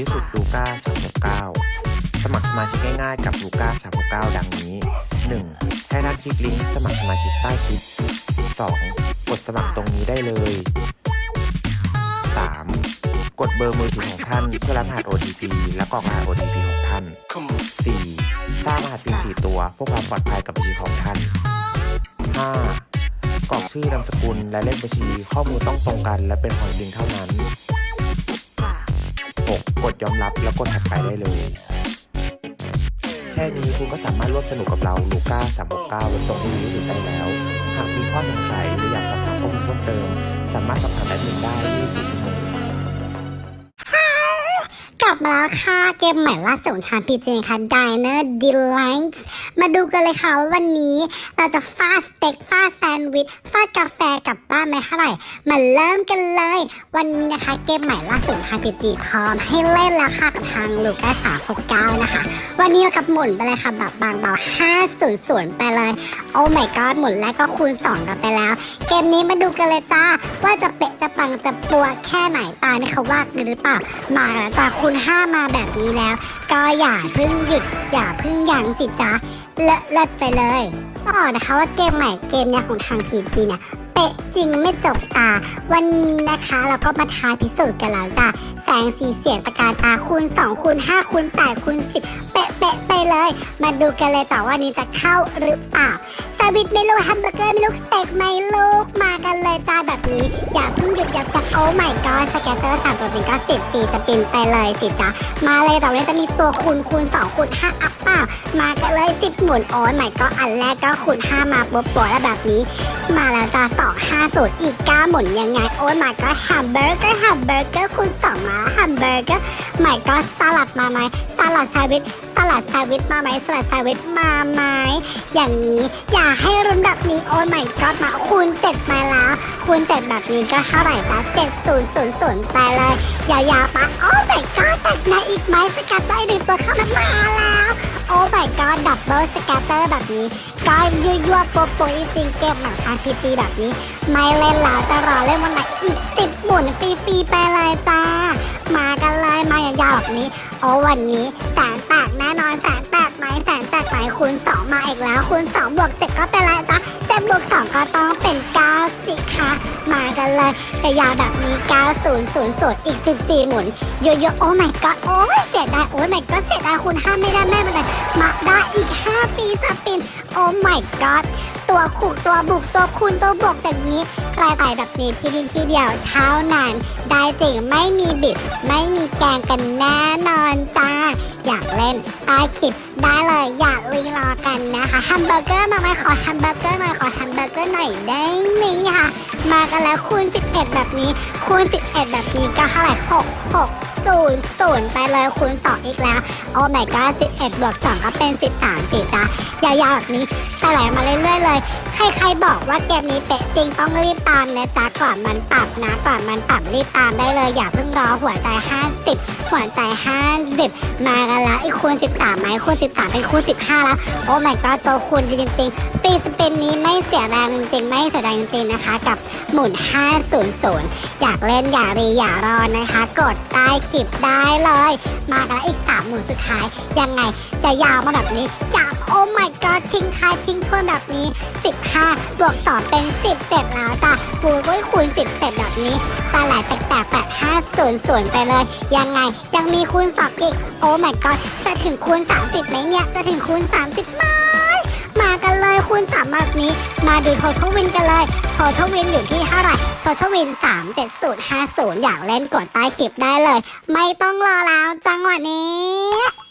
ที่สุดลูก้า369 สมัครสมาชิกง่ายๆกับลูก้า369 ดังนี้ 1. ให้ท่านคลิกลิงก์สมัครสมาชิกใต้คลิป 2. กดสมัครตรงนี้ได้เลย 3. กดเบอร์มือถือของท่านเพื่อรับรหัส OTP และกรอกรหัส OTP ของท่าน 4. สร้างรหัส PIN 4ตัวเพื่อความปลอดภัยกับบัญชีของท่าน 5. กรอกชื่อนามสกุลและเลขบัญชีข้อมูลต้องตรงกันและเป็นของจริงเท่านั้น 6. กดยอมรับแล้วกดถัดไปได้เลย แค่นี้คุณก็สามารถร่วมสนุกกับเราลูก้า369บนตรงนี้อถือได้แล้ว หากมีข้อสงสัยหรืออยากสอบถามข้อมูลเพิ่มเติม สามารถสอบถามแอดมินได้ที่ มาแล้วค่ะเกมใหม่ล่าสุดของทางพีจีค่ะ Diner Delights มาดูกันเลยค่ะว่าวันนี้เราจะฟาดสเต็กฟาดแซนด์วิชฟาดกาแฟกลับบ้านไหมเท่าไหร่มาเริ่มกันเลย วันนี้นะคะเกมใหม่ล่าสุดทางพีจีพร้อมให้เล่นแล้วค่ะกับทางลูก้าสามหกเก้านะคะ วันนี้เรากับหมุนไปเลยค่ะแบบบางเบา500ไปเลยโอ้ my god หมุนแล้วก็คูณ2กันไปแล้ว เกมนี้มาดูกันเลยจ้าว่าจะเปะจะปังจะปัวแค่ไหนตายนี่เขาว่ากันหรือเปล่ามาแล้วจ้าคูณ้ามาแบบนี้แล้ว ก็อย่าเพิ่งหยุด อย่าเพิ่งยั้งสิจ้าเลอะเลิศไปเลยบอกนะคะว่าเกมใหม่เกมเนี้ยของทางพีจีเนี่ยเป๊ะจริงไม่จกตา วันนี้นะคะเราก็มาทายพิสูจน์กันแล้วจ้าแสงสีเสียงประกายตาคูณ2คูณ5คูณ8คูณ10 มาดูกันเลยต่อว่านี้จะเข้าหรือเปล่าแซนด์วิชไม่ลูกแฮมเบอร์เกอร์ไม่ลูกสเต็กไม่ลูกมากันเลยจ้าแบบนี้ อย่าเพิ่งหยุดอย่าจับโอ้ไม่ก็สแกตเตอร์สามตัวเป็นก็สิบสี่สปินไปเลยสิจ้ามาเลยต่อไปนี้จะมีตัวคูณคูณสองคูณห้าอัพเปล่ามากันเลยสิบหมุนโอ้ไม่ก็อันแรกก็คูณห้ามาปุ๊บปวดแล้วแบบนี้ มาแล้วจ้าสองห้าศูนย์อีกเก้าหมุนยังไง โอ้ไม่ก็แฮมเบอร์เกอร์แฮมเบอร์เกอร์คูณสองมาแฮมเบอร์เกอร์ไม่ก็สลัดมาไหม ลัดแซวิชสลัดแซวิชมาไหมสลัดแซวิชมาไหมอย่างนี้อย่าให้รุนแบบนี้โอ้ไม่ก็มาคูณเจ็ดมาแล้วคูณเจ็ดแบบนี้ก็เท่าไหร่จ๊ะเจ็ดศูนย์ศูนย์ศูนย์ไปเลยยาวๆปะโอ้ไม่ก็แต่ในอีกไหมสกัดได้หนึ่งตัวเข้ามามาแล้ว โอ้ my god ดับเบิลสกัตเตอร์แบบนี้ก็ยั่วยั่วๆโปะโปจริงเกมหนังทางพีจีแบบนี้ ไม่เล่นแล้วจะรอเล่นวันไหนอีกสิบหมุนฟรีๆไปเลยจ้า มากันเลยมายาวๆแบบนี้ โอ้วันนี้แสนแตกแน่นอนแสนแตกไหมแสนแตกไหมคูณสองมาอีกแล้วคูณสองบวกเจ็ดก็เป็นไรจ๊ะเจ็ด บวกสองก็ต้องเป็นเก้าสิคะ มากันเลยกระยาแบบนี้เก้าศูนย์ศูนย์ศูนย์อีกสิบสี่หมุนเยอะๆโอ้ my god โอ้ยเสียดายโอ้ my god เสียดายคุณห้ามไม่ได้แม่เป็นไรมาได้อีกห้าฟรีสปินโอ้ my god ตัวขูกตัวบุกตัวคูณตัวบวกอย่างนี้ใครไต่แบบนี้ที่นี่ที่เดียวเท่านั้นได้จริงไม่มีบิด ไม่มีแกงกันแน่นอนจ้าอยากเล่นใต้คลิปได้เลยอยากลีรอกันนะคะแฮมเบอร์เกอร์มาไหมขอแฮมเบอร์เกอร์หน่อยขอแฮมเบอร์เกอร์หน่อยได้ไหมคะมากันแล้วคูณ 11 แบบนี้ คูณ 11 แบบนี้ก็เท่าไหร่6 6 0 0ไปเลยคูณ2อีกแล้ว โอ้ my god 11บวก2ก็เป็น 13สิจ้ายาวๆแบบนี้ ไหลมาเรื่อยๆเลย ใครๆบอกว่าเกมนี้เป๊ะจริงต้องรีบตามนะจ๊ะก่อนมันปรับนะก่อนมันปรับรีบตามได้เลย อย่าเพิ่งรอหัวใจ 50 หัวใจ 50 มากันแล้วอีกคูณ 13ไหมคูณ 13 เป็นคูณ 15 แล้ว โอ้ my god ตัวคูณจริงๆปีสเปนนี้ไม่เสียแรงจริงไม่เสียแรงจริงนะคะ กับหมุน 500 อยากเล่นอย่ารีอย่ารอนะคะ กดใต้คลิปได้เลย มากันแล้วอีก 3 หมุนสุดท้ายยังไงจะยาวมาแบบนี้จาก โอ้ my god ทิ้งท้ายทิ้งทวนแบบนี้ 15 บวก2เป็น 17 แล้วจ้ะคูณก็คูณ17แบบนี้ปลาไหลแตกๆแบบ500 ไปเลย ยังไงยังมีคูณ2อีก โอ้ my god จะถึงคูณ 30ไหมเนี่ย จะถึงคูณ 30ไหมมากันเลยคูณ3แบบนี้ มาดูโททวินกันเลยโททวินอยู่ที่เท่าไหร่โททวิน37050 อยากเล่นกดใต้คลิปได้เลย ไม่ต้องรอแล้วจังหวะนี้